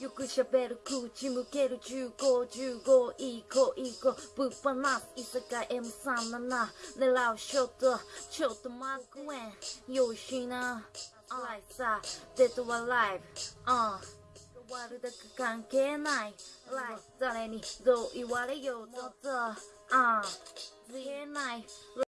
よく喋る口向ける1515いこいこぶっ放す居酒屋 M37 狙うショットちょっとマックウェンよしなライさデッドはライブあ終わるだけ関係ないライ誰にどう言われようととあ言えない